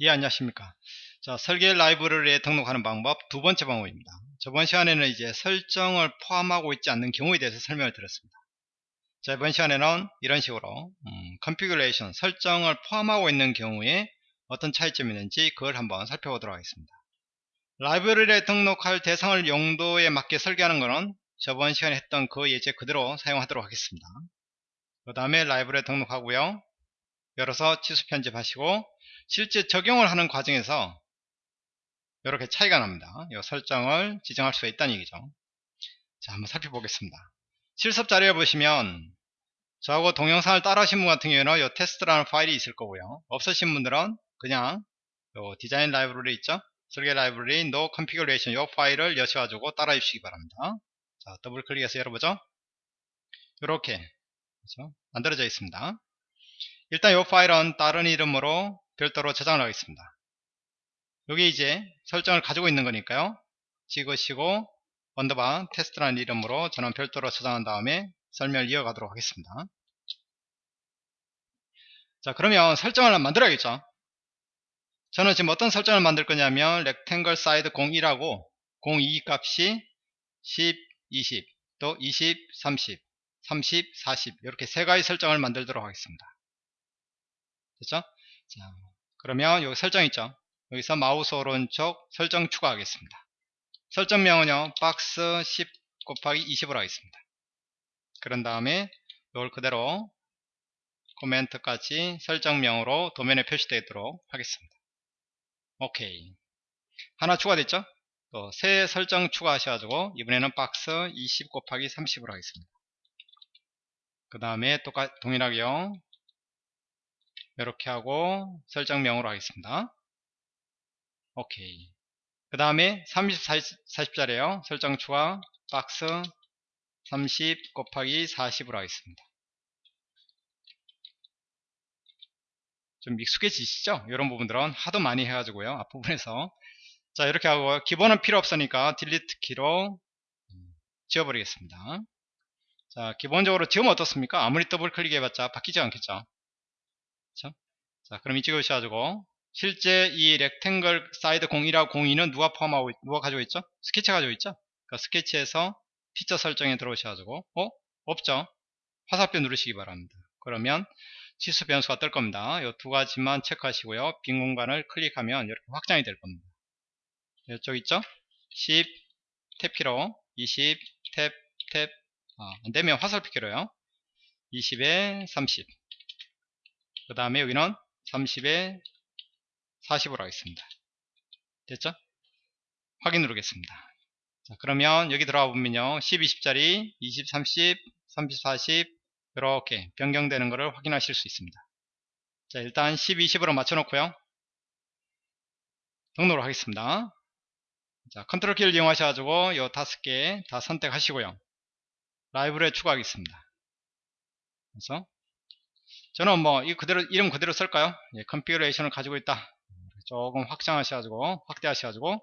예 안녕하십니까. 자 설계 라이브러리에 등록하는 방법 두 번째 방법입니다. 저번 시간에는 이제 설정을 포함하고 있지 않는 경우에 대해서 설명을 드렸습니다. 자 이번 시간에는 이런 식으로 음, configuration 설정을 포함하고 있는 경우에 어떤 차이점이 있는지 그걸 한번 살펴보도록 하겠습니다. 라이브러리에 등록할 대상을 용도에 맞게 설계하는 것은 저번 시간에 했던 그 예제 그대로 사용하도록 하겠습니다. 그 다음에 라이브러리에 등록하고요 열어서 치수 편집하시고 실제 적용을 하는 과정에서 이렇게 차이가 납니다. 이 설정을 지정할 수가 있다는 얘기죠. 자, 한번 살펴보겠습니다. 실습 자료에 보시면 저하고 동영상을 따라 하신 분 같은 경우에는 이 테스트라는 파일이 있을 거고요. 없으신 분들은 그냥 요 디자인 라이브러리 있죠? 설계 라이브러리 no configuration 이 파일을 여셔가지고 따라 주시기 바랍니다. 자, 더블 클릭해서 열어보죠. 이렇게 그렇죠? 만들어져 있습니다. 일단 이 파일은 다른 이름으로 별도로 저장을 하겠습니다. 여기 이제 설정을 가지고 있는 거니까요. 찍으시고 underbar 테스트라는 이름으로 저는 별도로 저장한 다음에 설명을 이어가도록 하겠습니다. 자 그러면 설정을 만들어야겠죠. 저는 지금 어떤 설정을 만들 거냐면 rectangle side 01하고 02 값이 10, 20, 또 20, 30, 30, 40 이렇게 세 가지 설정을 만들도록 하겠습니다. 됐죠? 자, 그러면 여기 설정 있죠? 여기서 마우스 오른쪽 설정 추가하겠습니다. 설정명은요, 박스 10 곱하기 20으로 하겠습니다. 그런 다음에 이걸 그대로 코멘트까지 설정명으로 도면에 표시되도록 하겠습니다. 오케이. 하나 추가됐죠? 또 새 설정 추가하셔가지고 이번에는 박스 20 곱하기 30으로 하겠습니다. 그 다음에 똑같 동일하게요. 이렇게 하고 설정명으로 하겠습니다. 오케이. 그 다음에 30, 40, 짜리에요 설정 추가 박스 30 곱하기 40으로 하겠습니다. 좀 익숙해지시죠? 이런 부분들은 하도 많이 해가지고요. 앞부분에서. 자, 이렇게 하고, 기본은 필요 없으니까 delete 키로 지워버리겠습니다. 자, 기본적으로 지우면 어떻습니까? 아무리 더블 클릭해봤자 바뀌지 않겠죠? 그렇죠? 자, 그럼 이쪽에 오셔가지고 실제 이 rectangle side 01하고 02는 누가 포함하고 누가 가지고 있죠? 스케치 가지고 있죠? 그러니까 스케치에서 피처 설정에 들어오셔가지고 어? 없죠? 화살표 누르시기 바랍니다. 그러면 치수 변수가 뜰 겁니다. 이 두 가지만 체크하시고요. 빈 공간을 클릭하면 이렇게 확장이 될 겁니다. 이쪽 있죠? 10 탭키로 20 탭, 탭, 아, 안되면 화살표 키로요. 20에 30. 그 다음에 여기는 30에 40으로 하겠습니다. 됐죠? 확인 누르겠습니다. 자, 그러면 여기 들어가 보면요. 10, 20짜리 20, 30, 30, 40 이렇게 변경되는 것을 확인하실 수 있습니다. 자, 일단 10, 20으로 맞춰 놓고요. 등록을 하겠습니다. 자, 컨트롤 키를 이용하셔 가지고 이 다섯 개 다 선택하시고요. 라이브러리에 추가하겠습니다. 그래서 저는 뭐 이 그대로 이름 그대로 쓸까요? 예, configuration을 가지고 있다. 조금 확장하셔가지고 확대하셔가지고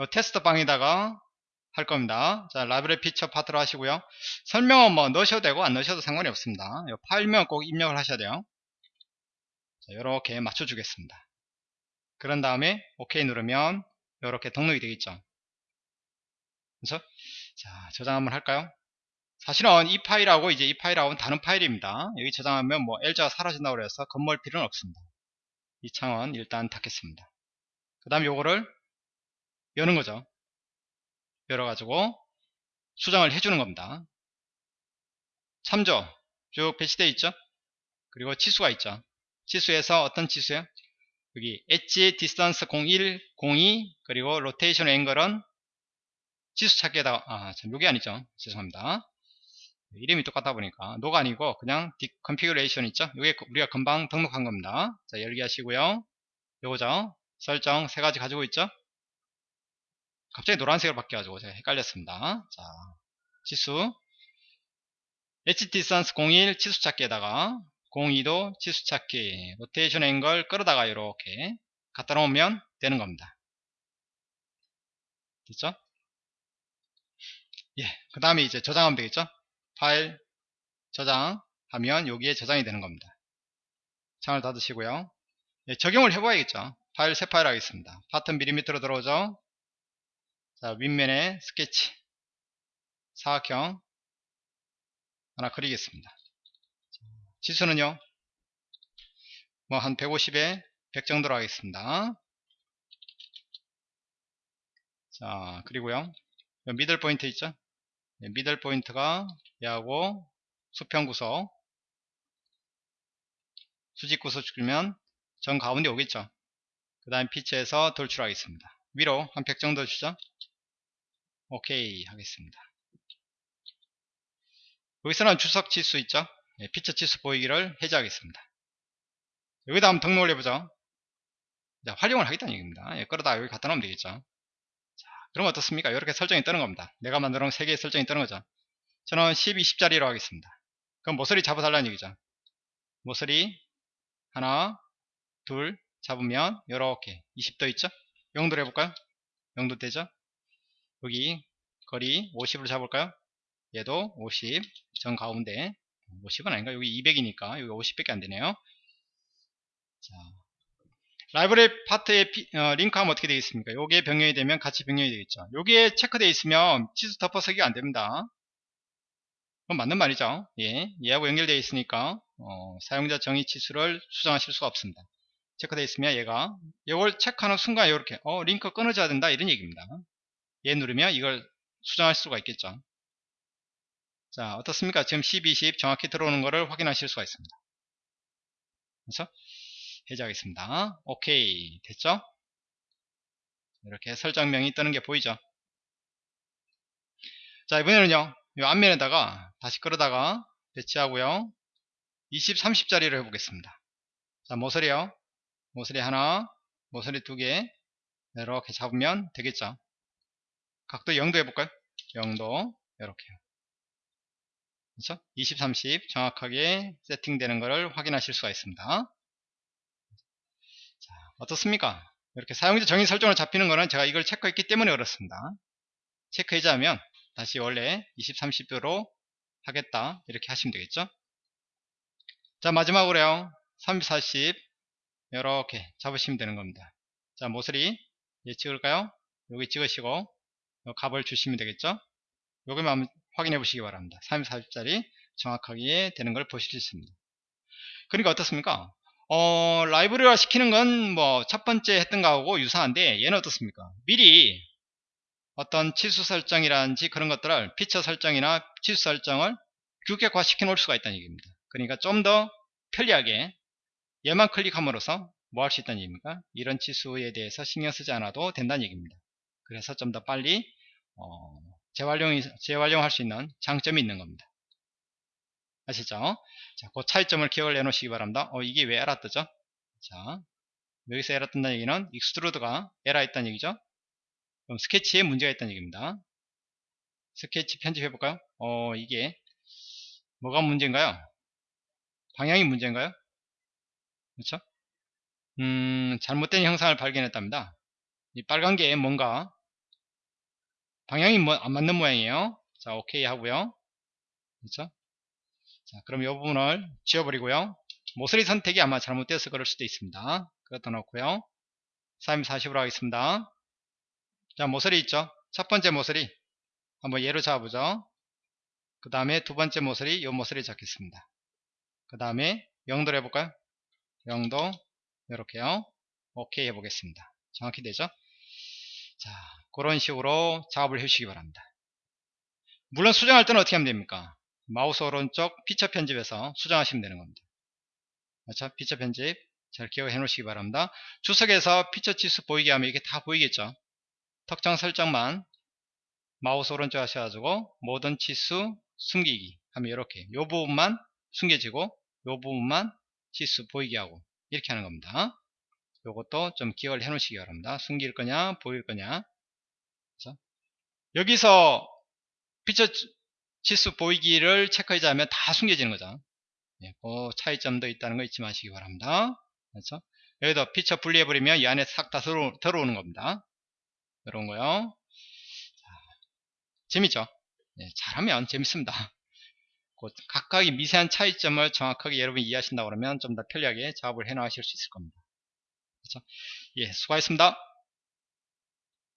요 테스트 방에다가 할 겁니다. 자, 라이브러리 피처 파트로 하시고요. 설명은 뭐 넣으셔도 되고 안 넣으셔도 상관이 없습니다. 요 파일명 꼭 입력을 하셔야 돼요. 자, 이렇게 맞춰 주겠습니다. 그런 다음에 OK 누르면 이렇게 등록이 되겠죠. 그래서 자, 저장 한번 할까요? 사실은 이 파일하고 이제 이 파일하고는 다른 파일입니다. 여기 저장하면 뭐 L자가 사라진다고 해서 건물 필요는 없습니다. 이 창은 일단 닫겠습니다. 그 다음 요거를 여는 거죠. 열어가지고 수정을 해주는 겁니다. 참조 쭉 배치되어 있죠. 그리고 치수가 있죠. 치수에서 어떤 치수요? 여기 edge distance 01, 02 그리고 rotation angle은 치수 찾기에다가 아, 참 요게 아니죠. 죄송합니다. 이름이 똑같다 보니까. 노가 아니고 그냥 D configuration 있죠? 이게 우리가 금방 등록한 겁니다. 자 열기 하시고요. 요거죠? 설정 세 가지 가지고 있죠? 갑자기 노란색으로 바뀌어가지고 제가 헷갈렸습니다. 자 치수. edge distance 01 치수 찾기에다가 02도 치수 찾기 rotation angle 끌어다가 이렇게 갖다 놓으면 되는 겁니다. 됐죠? 예, 그 다음에 이제 저장하면 되겠죠 파일 저장하면 여기에 저장이 되는 겁니다. 창을 닫으시고요. 예, 적용을 해봐야겠죠. 파일 새 파일 하겠습니다. 파트 밀리미터로 들어오죠. 자, 윗면에 스케치 사각형 하나 그리겠습니다. 치수는요, 뭐 한 150에 100 정도로 하겠습니다. 자, 그리고요, middle point 있죠? 네, middle point가 얘하고 수평 구석, 수직 구석 주면 정 가운데 오겠죠? 그 다음 피치에서 돌출하겠습니다. 위로 한 100 정도 주죠? 오케이 하겠습니다. 여기서는 주석 치수 있죠? 네, 피처 치수 보이기를 해제하겠습니다. 여기다 한번 등록을 해보죠. 자, 활용을 하겠다는 얘기입니다. 예, 끌어다 여기 갖다 놓으면 되겠죠. 자, 그럼 어떻습니까? 이렇게 설정이 뜨는 겁니다. 내가 만들어 놓은 3개의 설정이 뜨는 거죠. 저는 10, 20짜리로 하겠습니다. 그럼 모서리 잡아달라는 얘기죠. 모서리 하나, 둘 잡으면 이렇게 20도 있죠? 영도로 해볼까요? 영도 되죠? 여기 거리 50으로 잡을까요? 얘도 50, 전 가운데 50은 아닌가? 여기 200이니까 여기 50밖에 안 되네요. 자, 라이브러리 파트에 피, 어, 링크하면 어떻게 되겠습니까? 요게 변경이 되면 같이 변경이 되겠죠. 요게 체크되어 있으면 치수 덮어서기가 안 됩니다. 그건 맞는 말이죠. 예, 얘하고 연결되어 있으니까 어, 사용자 정의 치수를 수정하실 수가 없습니다. 체크되어 있으면 얘가 이걸 체크하는 순간 이렇게 어 링크 끊어져야 된다 이런 얘기입니다. 얘 누르면 이걸 수정할 수가 있겠죠. 자 어떻습니까? 지금 10, 20 정확히 들어오는 것을 확인하실 수가 있습니다. 그래서 해제하겠습니다. 오케이 됐죠? 이렇게 설정명이 뜨는 게 보이죠? 자 이번에는요 이 앞면에다가 다시 끌어다가 배치하고요 20, 30짜리를 해보겠습니다. 자 모서리요 모서리 하나 모서리 두 개 이렇게 잡으면 되겠죠. 각도 0도 해볼까요? 0도 이렇게요. 그렇죠? 20, 30 정확하게 세팅되는 것을 확인하실 수가 있습니다. 자, 어떻습니까? 이렇게 사용자 정의 설정을 잡히는 것은 제가 이걸 체크했기 때문에 그렇습니다. 체크해제하면 다시 원래 20, 30도로 하겠다 이렇게 하시면 되겠죠. 자 마지막으로요 30, 40 이렇게 잡으시면 되는 겁니다. 자 모서리 예 찍을까요? 여기 찍으시고 값을 주시면 되겠죠. 요기만 한번 확인해 보시기 바랍니다. 30, 40짜리 정확하게 되는 걸 보실 수 있습니다. 그러니까 어떻습니까? 어, 라이브러리화 시키는 건 뭐 첫 번째 했던 거하고 유사한데 얘는 어떻습니까? 미리 어떤 치수 설정이라든지 그런 것들을 피처 설정이나 치수 설정을 규격화 시켜 놓을 수가 있다는 얘기입니다. 그러니까 좀 더 편리하게 얘만 클릭함으로써 뭐 할 수 있다는 얘기입니까? 이런 치수에 대해서 신경 쓰지 않아도 된다는 얘기입니다. 그래서 좀 더 빨리 어, 재활용이, 재활용할 수 있는 장점이 있는 겁니다. 아시죠? 자, 그 차이점을 기억을 해놓으시기 바랍니다. 어, 이게 왜 에러 뜨죠? 자, 여기서 에러 뜬다는 얘기는 extrude가 에러 있다는 얘기죠? 그럼 스케치에 문제가 있다는 얘기입니다. 스케치 편집해볼까요? 어, 이게 뭐가 문제인가요? 방향이 문제인가요? 그렇죠? 음, 잘못된 형상을 발견했답니다. 이 빨간 게 뭔가 방향이 뭐, 안 맞는 모양이에요. 자, 오케이 하고요. 그렇죠? 자, 그럼 이 부분을 지워버리고요. 모서리 선택이 아마 잘못되었을 그럴 수도 있습니다. 그것도 넣고요. 3 40으로 하겠습니다. 자, 모서리 있죠? 첫 번째 모서리. 한번 예로 잡아보죠. 그 다음에 두 번째 모서리, 이 모서리 잡겠습니다. 그 다음에 영도를 해볼까요? 영도, 이렇게요. 오케이 해보겠습니다. 정확히 되죠? 자, 그런 식으로 작업을 해주시기 바랍니다. 물론 수정할 때는 어떻게 하면 됩니까? 마우스 오른쪽 피처 편집에서 수정하시면 되는 겁니다. 그렇죠? 피처 편집 잘 기억해 놓으시기 바랍니다. 주석에서 피처 치수 보이게 하면 이게 다 보이겠죠? 특정 설정만 마우스 오른쪽 하셔가지고 모든 치수 숨기기 하면 이렇게 이 부분만 숨겨지고 이 부분만 치수 보이게 하고 이렇게 하는 겁니다. 요것도 좀 기억을 해 놓으시기 바랍니다. 숨길 거냐 보일 거냐 그렇죠? 여기서 피처 치수 보이기를 체크하자면 다 숨겨지는 거죠. 예, 그 차이점도 있다는 거 잊지 마시기 바랍니다. 그렇죠? 여기도 피처 분리해버리면 이 안에 싹다 들어, 들어오는 겁니다. 이런 거요. 자, 재밌죠? 예, 잘하면 재밌습니다. 각각의 미세한 차이점을 정확하게 여러분이 이해하신다 그러면 좀 더 편리하게 작업을 해 나가실 수 있을 겁니다. 그렇죠? 예, 수고하셨습니다.